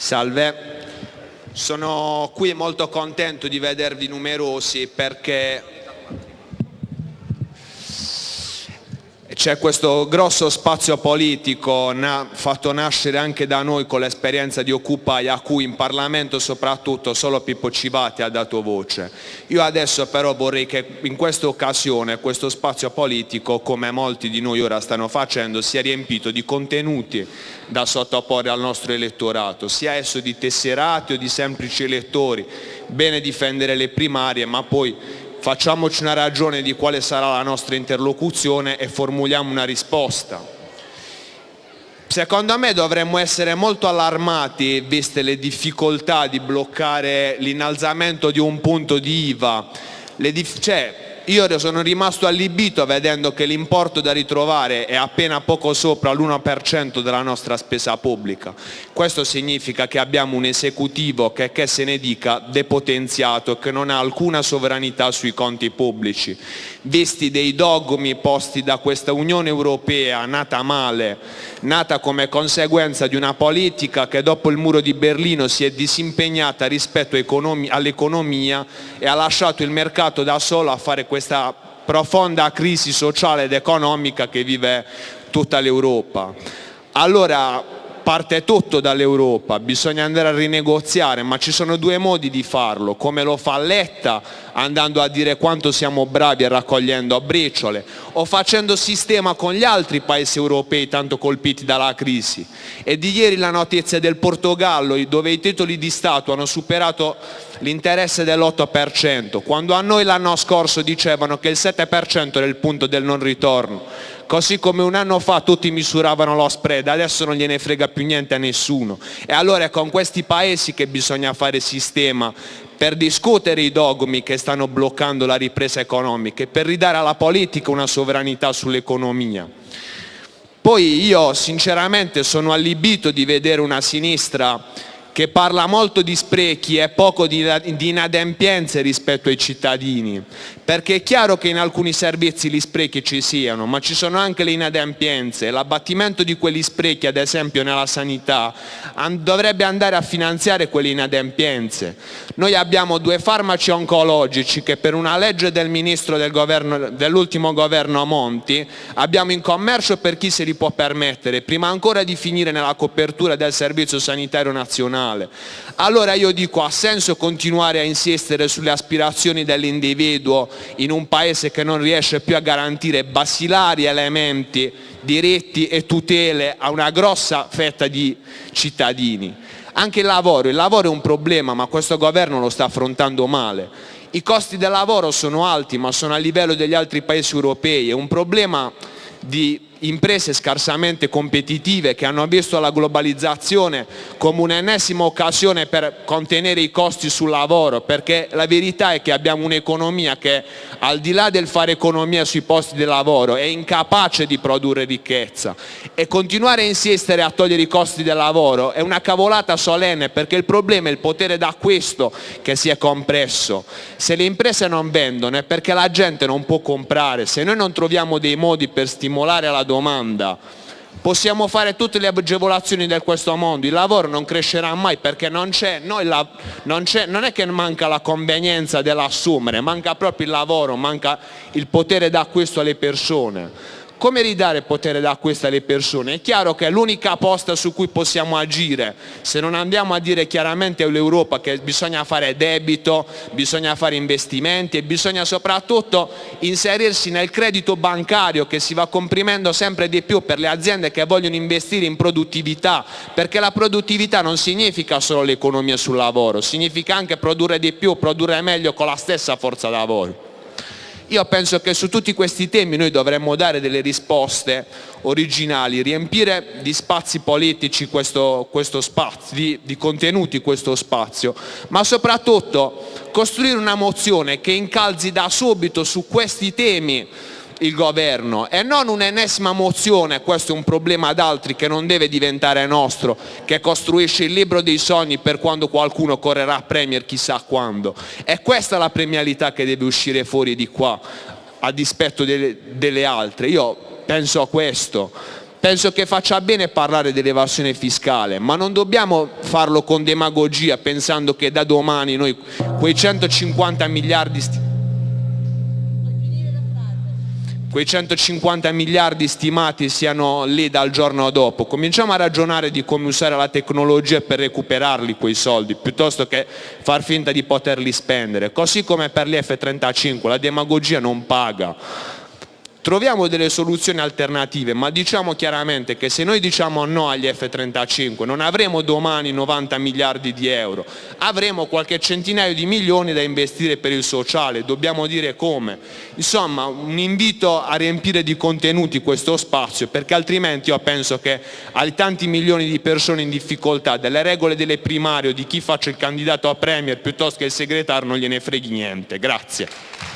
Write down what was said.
Salve, sono qui molto contento di vedervi numerosi perché c'è questo grosso spazio politico na fatto nascere anche da noi con l'esperienza di Occupy a cui in Parlamento soprattutto solo Pippo Civati ha dato voce. Io adesso però vorrei che in questa occasione questo spazio politico, come molti di noi ora stanno facendo, sia riempito di contenuti da sottoporre al nostro elettorato, sia esso di tesserati o di semplici elettori. Bene difendere le primarie, ma poi facciamoci una ragione di quale sarà la nostra interlocuzione e formuliamo una risposta. Secondo me dovremmo essere molto allarmati, viste le difficoltà di bloccare l'innalzamento di un punto di IVA. Cioè, io sono rimasto allibito vedendo che l'importo da ritrovare è appena poco sopra l'1% della nostra spesa pubblica. Questo significa che abbiamo un esecutivo che, che se ne dica, depotenziato che non ha alcuna sovranità sui conti pubblici. Visti dei dogmi posti da questa Unione Europea nata male, nata come conseguenza di una politica che dopo il muro di Berlino si è disimpegnata rispetto all'economia e ha lasciato il mercato da solo a fare questa profonda crisi sociale ed economica che vive tutta l'Europa. Allora parte tutto dall'Europa, bisogna andare a rinegoziare, ma ci sono due modi di farlo, come lo fa Letta andando a dire quanto siamo bravi e raccogliendo a briciole o facendo sistema con gli altri paesi europei tanto colpiti dalla crisi. E di ieri la notizia del Portogallo dove i titoli di Stato hanno superato l'interesse dell'8%, quando a noi l'anno scorso dicevano che il 7% era il punto del non ritorno, così come un anno fa tutti misuravano lo spread, adesso non gliene frega più niente a nessuno. E allora è con questi paesi che bisogna fare sistema per discutere i dogmi che stanno bloccando la ripresa economica e per ridare alla politica una sovranità sull'economia. Poi io sinceramente sono allibito di vedere una sinistra che parla molto di sprechi e poco di, di, inadempienze rispetto ai cittadini, perché è chiaro che in alcuni servizi gli sprechi ci siano, ma ci sono anche le inadempienze, l'abbattimento di quegli sprechi, ad esempio nella sanità, dovrebbe andare a finanziare quelle inadempienze. Noi abbiamo due farmaci oncologici che per una legge del ministro del dell'ultimo governo Monti abbiamo in commercio per chi se li può permettere, prima ancora di finire nella copertura del servizio sanitario nazionale nazionale. Allora io dico, ha senso continuare a insistere sulle aspirazioni dell'individuo in un paese che non riesce più a garantire basilari elementi, diritti e tutele a una grossa fetta di cittadini? Anche il lavoro, il lavoro è un problema ma questo governo lo sta affrontando male. I costi del lavoro sono alti ma sono a livello degli altri paesi europei, è un problema di imprese scarsamente competitive che hanno visto la globalizzazione come un'ennesima occasione per contenere i costi sul lavoro, perché la verità è che abbiamo un'economia che al di là del fare economia sui posti di lavoro è incapace di produrre ricchezza e continuare a insistere a togliere i costi del lavoro è una cavolata solenne perché il problema è il potere d'acquisto che si è compresso. Se le imprese non vendono è perché la gente non può comprare, se noi non troviamo dei modi per stimolare la domanda. Possiamo fare tutte le agevolazioni di questo mondo, il lavoro non crescerà mai perché non c'è, non, non è che manca la convenienza dell'assumere, manca proprio il lavoro, manca il potere d'acquisto alle persone. Come ridare potere d'acquisto alle persone? È chiaro che è l'unica posta su cui possiamo agire, se non andiamo a dire chiaramente all'Europa che bisogna fare debito, bisogna fare investimenti e bisogna soprattutto inserirsi nel credito bancario che si va comprimendo sempre di più per le aziende che vogliono investire in produttività, perché la produttività non significa solo l'economia sul lavoro, significa anche produrre di più, produrre meglio con la stessa forza lavoro. Io penso che su tutti questi temi noi dovremmo dare delle risposte originali, riempire di spazi politici questo, questo spazio, di, di contenuti questo spazio, ma soprattutto costruire una mozione che incalzi da subito su questi temi il governo e non un'ennesima mozione, questo è un problema ad altri che non deve diventare nostro, che costruisce il libro dei sogni per quando qualcuno correrà a Premier chissà quando. È questa la premialità che deve uscire fuori di qua, a dispetto delle, delle altre. Io penso a questo penso che faccia bene parlare dell'evasione fiscale, ma non dobbiamo farlo con demagogia pensando che da domani noi quei 150 miliardi quei 150 miliardi stimati siano lì dal giorno dopo. Cominciamo a ragionare di come usare la tecnologia per recuperarli quei soldi, piuttosto che far finta di poterli spendere. Così come per gli F-35, la demagogia non paga. Troviamo delle soluzioni alternative, ma diciamo chiaramente che se noi diciamo no agli F-35 non avremo domani 90 miliardi di euro, avremo qualche centinaio di milioni da investire per il sociale, dobbiamo dire come. Insomma, un invito a riempire di contenuti questo spazio, perché altrimenti io penso che ai tanti milioni di persone in difficoltà, delle regole delle primarie o di chi faccia il candidato a Premier piuttosto che il segretario non gliene freghi niente. Grazie.